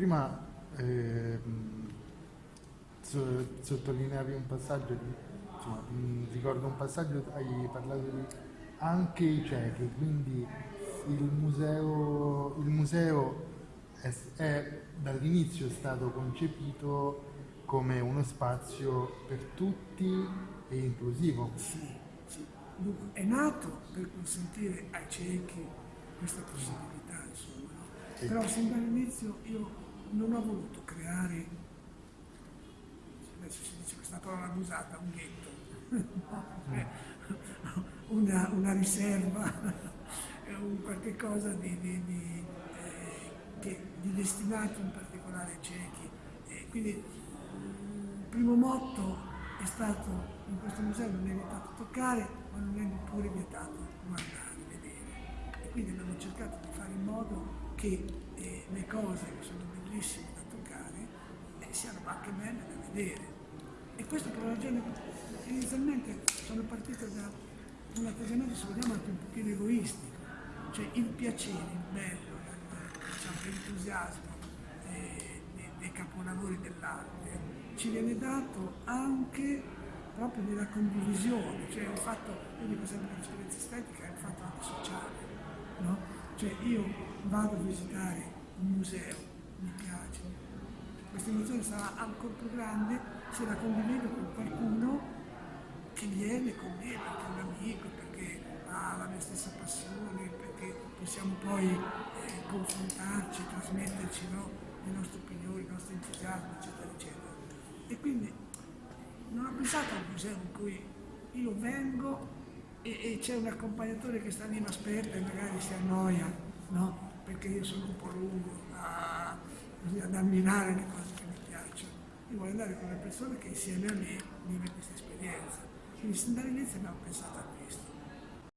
prima eh, so, sottolineavi un passaggio, di, insomma, ricordo un passaggio, hai parlato di anche i ciechi, quindi il museo, il museo è, è dall'inizio stato concepito come uno spazio per tutti e inclusivo. Sì, sì. È nato per consentire ai ciechi questa possibilità, insomma. Sì. Però sin dall'inizio io non ho voluto creare, adesso si dice questa parola abusata, un ghetto, cioè, una, una riserva, un qualche cosa di, di- di, eh, di destinato in particolare ai ciechi. E quindi il primo motto è stato in questo museo non è vietato toccare, ma non è neppure vietato guardare, vedere. E quindi abbiamo cercato di fare in modo che eh, le cose che sono bellissime da toccare eh, siano anche belle da vedere. E questo per una ragione inizialmente sono partito da un atteggiamento, se vogliamo, anche un pochino egoistico, cioè il piacere, il bello, diciamo, l'entusiasmo eh, dei, dei capolavori dell'arte ci viene dato anche proprio nella condivisione, cioè un fatto, io dico sempre che l'esperienza estetica è un fatto anche sociale, no? Cioè io vado a visitare un museo, mi piace, questa emozione sarà ancora più grande se la condivido con qualcuno che viene con me, perché è un amico, perché ha la mia stessa passione, perché possiamo poi eh, confrontarci, trasmetterci no, le nostre opinioni, il nostro entusiasmo, eccetera, eccetera. E quindi non ho pensato a un museo in cui io vengo e, e c'è un accompagnatore che sta lì, mi aspetta e magari si annoia, no? Perché io sono un po' lungo a, ad ammirare le cose che mi piacciono. Io voglio andare con una persona che insieme a me vive questa esperienza. Quindi sin dall'inizio abbiamo pensato a questo.